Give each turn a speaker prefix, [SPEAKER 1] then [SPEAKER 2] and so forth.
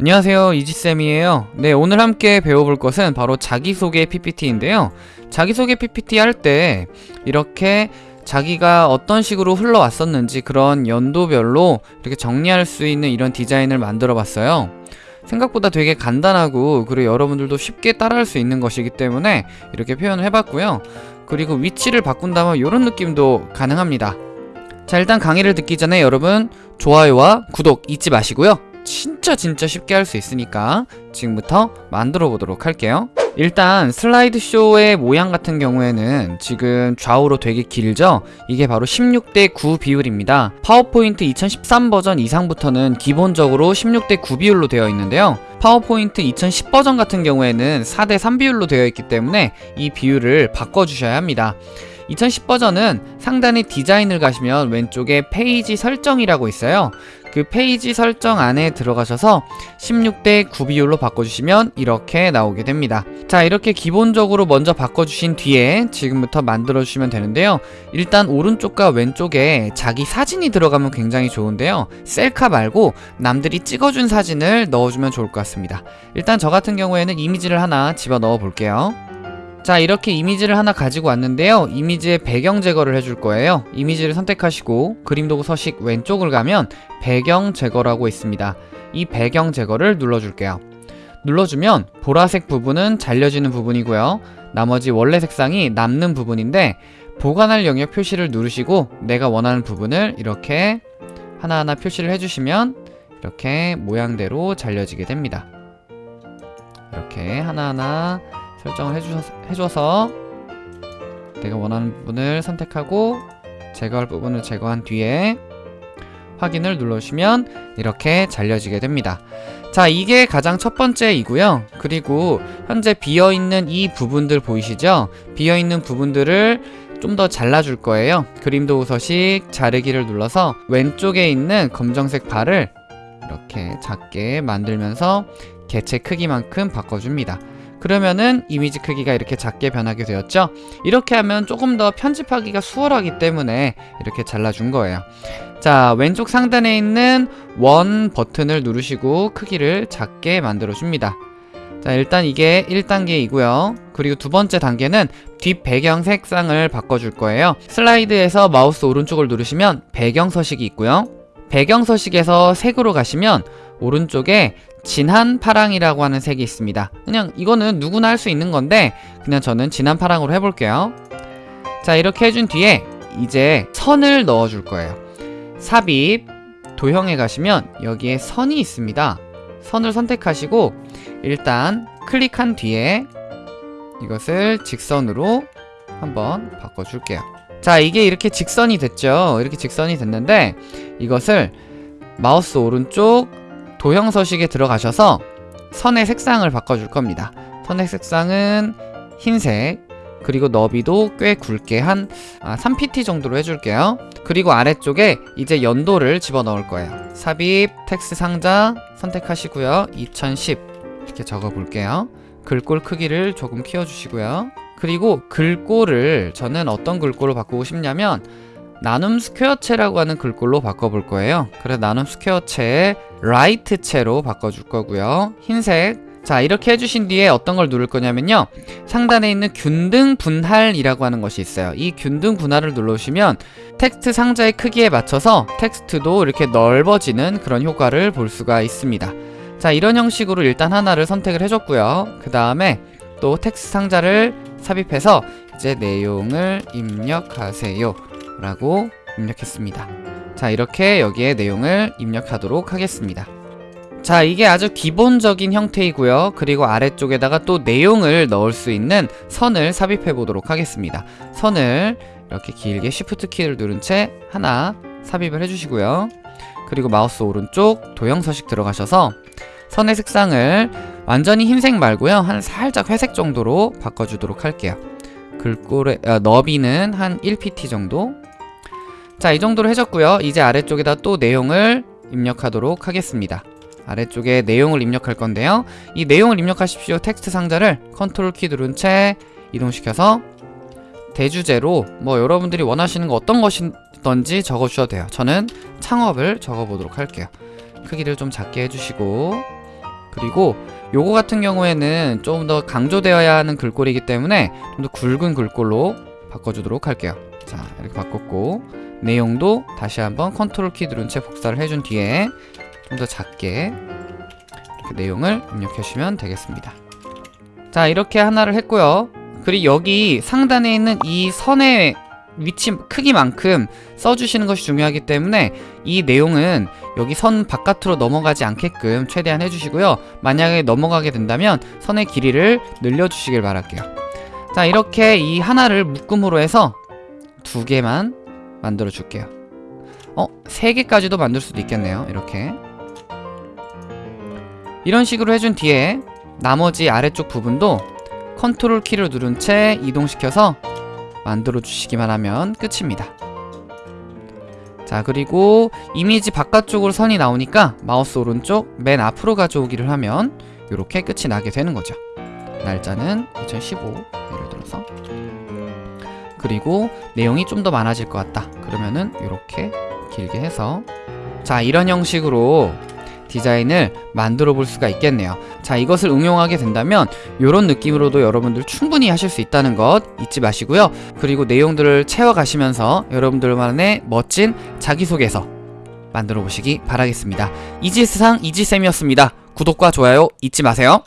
[SPEAKER 1] 안녕하세요 이지쌤이에요. 네 오늘 함께 배워볼 것은 바로 자기소개 PPT인데요. 자기소개 PPT 할 때 이렇게 자기가 어떤 식으로 흘러왔었는지 그런 연도별로 이렇게 정리할 수 있는 이런 디자인을 만들어 봤어요. 생각보다 되게 간단하고 그리고 여러분들도 쉽게 따라할 수 있는 것이기 때문에 이렇게 표현을 해봤고요. 그리고 위치를 바꾼다면 이런 느낌도 가능합니다. 자 일단 강의를 듣기 전에 여러분 좋아요와 구독 잊지 마시고요 진짜 진짜 쉽게 할 수 있으니까 지금부터 만들어 보도록 할게요. 일단 슬라이드쇼의 모양 같은 경우에는 지금 좌우로 되게 길죠? 이게 바로 16대 9 비율입니다. 파워포인트 2013 버전 이상부터는 기본적으로 16대 9 비율로 되어 있는데요. 파워포인트 2010 버전 같은 경우에는 4대 3 비율로 되어 있기 때문에 이 비율을 바꿔주셔야 합니다. 2010 버전은 상단의 디자인을 가시면 왼쪽에 페이지 설정이라고 있어요 그 페이지 설정 안에 들어가셔서 16대 9 비율로 바꿔주시면 이렇게 나오게 됩니다. 자 이렇게 기본적으로 먼저 바꿔주신 뒤에 지금부터 만들어 주시면 되는데요. 일단 오른쪽과 왼쪽에 자기 사진이 들어가면 굉장히 좋은데요. 셀카 말고 남들이 찍어준 사진을 넣어주면 좋을 것 같습니다. 일단 저 같은 경우에는 이미지를 하나 집어넣어 볼게요 자 이렇게 이미지를 하나 가지고 왔는데요. 이미지의 배경 제거를 해줄 거예요. 이미지를 선택하시고 그림 도구 서식 왼쪽을 가면 배경 제거라고 있습니다. 이 배경 제거를 눌러줄게요. 눌러주면 보라색 부분은 잘려지는 부분이고요. 나머지 원래 색상이 남는 부분인데 보관할 영역 표시를 누르시고 내가 원하는 부분을 이렇게 하나하나 표시를 해주시면 이렇게 모양대로 잘려지게 됩니다. 이렇게 하나하나 설정을 해주셔서, 해줘서 내가 원하는 부분을 선택하고 제거할 부분을 제거한 뒤에 확인을 눌러주시면 이렇게 잘려지게 됩니다. 자 이게 가장 첫 번째이고요. 그리고 현재 비어있는 이 부분들 보이시죠? 비어있는 부분들을 좀 더 잘라줄 거예요. 그림도 서식 자르기를 눌러서 왼쪽에 있는 검정색 발을 이렇게 작게 만들면서 개체 크기만큼 바꿔줍니다 그러면은 이미지 크기가 이렇게 작게 변하게 되었죠? 이렇게 하면 조금 더 편집하기가 수월하기 때문에 이렇게 잘라준 거예요. 자 왼쪽 상단에 있는 원 버튼을 누르시고 크기를 작게 만들어 줍니다. 자 일단 이게 1단계이고요. 그리고 두 번째 단계는 뒷 배경 색상을 바꿔줄 거예요. 슬라이드에서 마우스 오른쪽을 누르시면 배경 서식이 있고요. 배경 서식에서 색으로 가시면 오른쪽에 진한 파랑이라고 하는 색이 있습니다. 그냥 이거는 누구나 할 수 있는 건데 그냥 저는 진한 파랑으로 해볼게요. 자 이렇게 해준 뒤에 이제 선을 넣어줄 거예요. 삽입 도형에 가시면 여기에 선이 있습니다. 선을 선택하시고 일단 클릭한 뒤에 이것을 직선으로 한번 바꿔줄게요. 자 이게 이렇게 직선이 됐죠? 이렇게 직선이 됐는데 이것을 마우스 오른쪽 도형 서식에 들어가셔서 선의 색상을 바꿔줄 겁니다. 선의 색상은 흰색 그리고 너비도 꽤 굵게 한 아, 3pt 정도로 해줄게요. 그리고 아래쪽에 이제 연도를 집어넣을 거예요. 삽입 텍스트 상자 선택하시고요. 2010 이렇게 적어 볼게요. 글꼴 크기를 조금 키워주시고요. 그리고 글꼴을 저는 어떤 글꼴로 바꾸고 싶냐면 나눔 스퀘어체라고 하는 글꼴로 바꿔볼 거예요. 그래서 나눔 스퀘어체에 light체로 바꿔줄 거고요. 흰색. 자 이렇게 해주신 뒤에 어떤 걸 누를 거냐면요. 상단에 있는 균등 분할이라고 하는 것이 있어요. 이 균등 분할을 눌러주시면 텍스트 상자의 크기에 맞춰서 텍스트도 이렇게 넓어지는 그런 효과를 볼 수가 있습니다. 자 이런 형식으로 일단 하나를 선택을 해줬고요. 그 다음에 또 텍스트 상자를 삽입해서 이제 내용을 입력하세요. 라고 입력했습니다 자 이렇게 여기에 내용을 입력하도록 하겠습니다. 자 이게 아주 기본적인 형태이고요. 그리고 아래쪽에다가 또 내용을 넣을 수 있는 선을 삽입해 보도록 하겠습니다. 선을 이렇게 길게 쉬프트 키를 누른 채 하나 삽입을 해주시고요. 그리고 마우스 오른쪽 도형 서식 들어가셔서 선의 색상을 완전히 흰색 말고요. 한 살짝 회색 정도로 바꿔주도록 할게요. 글꼴의 어, 너비는 한 1pt 정도 자, 이 정도로 해줬고요. 이제 아래쪽에다 또 내용을 입력하도록 하겠습니다. 아래쪽에 내용을 입력할 건데요. 이 내용을 입력하십시오. 텍스트 상자를 컨트롤 키 누른 채 이동시켜서 대주제로 뭐 여러분들이 원하시는 거 어떤 것이든지 적어주셔도 돼요. 저는 창업을 적어보도록 할게요. 크기를 좀 작게 해주시고 그리고 요거 같은 경우에는 좀 더 강조되어야 하는 글꼴이기 때문에 좀 더 굵은 글꼴로 바꿔주도록 할게요. 자, 이렇게 바꿨고 내용도 다시 한번 컨트롤 키 누른 채 복사를 해준 뒤에 좀 더 작게 이렇게 내용을 입력해 주시면 되겠습니다. 자, 이렇게 하나를 했고요. 그리고 여기 상단에 있는 이 선의 위치 크기만큼 써주시는 것이 중요하기 때문에 이 내용은 여기 선 바깥으로 넘어가지 않게끔 최대한 해주시고요. 만약에 넘어가게 된다면 선의 길이를 늘려주시길 바랄게요. 자, 이렇게 이 하나를 묶음으로 해서 두 개만 만들어 줄게요. 어, 세 개까지도 만들 수도 있겠네요. 이렇게. 이런 식으로 해준 뒤에 나머지 아래쪽 부분도 컨트롤 키를 누른 채 이동시켜서 만들어 주시기만 하면 끝입니다. 자 그리고 이미지 바깥쪽으로 선이 나오니까 마우스 오른쪽 맨 앞으로 가져오기를 하면 이렇게 끝이 나게 되는 거죠. 날짜는 2015 예를 들어서 그리고 내용이 좀 더 많아질 것 같다. 그러면은 이렇게 길게 해서 자 이런 형식으로 디자인을 만들어 볼 수가 있겠네요. 자, 이것을 응용하게 된다면 이런 느낌으로도 여러분들 충분히 하실 수 있다는 것 잊지 마시고요. 그리고 내용들을 채워가시면서 여러분들만의 멋진 자기소개서 만들어 보시기 바라겠습니다. 이지스상 이지쌤이었습니다. 구독과 좋아요 잊지 마세요.